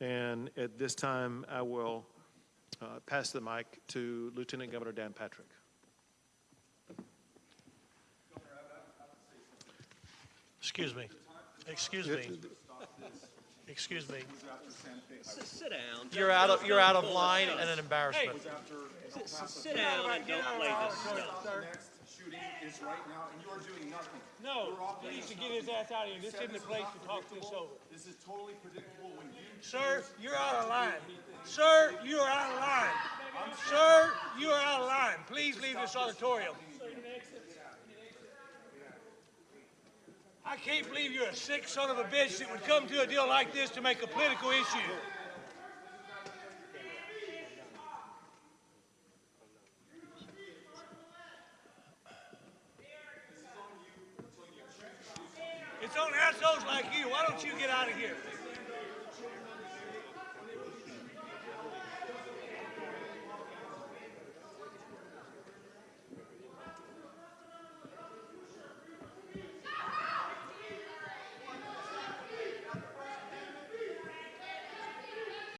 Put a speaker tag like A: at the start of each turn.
A: And at this time, I will uh, pass the mic to Lieutenant Governor Dan Patrick.
B: Excuse me. Excuse me. Excuse me.
C: Sit down.
B: You're out of, you're out of line and an embarrassment.
C: S- s- Sit down and don't play this stuff.
D: next shooting is right now, and you are doing nothing.
E: No, he needs to get his ass out of here. This isn't the place to talk this over.
D: This is totally predictable when you.
E: Sir, you're out of line. Sir, you are out of line. Sir, you are out of line. Please leave this auditorium. I can't believe you're a sick son of a bitch that would come to a deal like this to make a political issue. It's on assholes like you. Why don't you get out of here?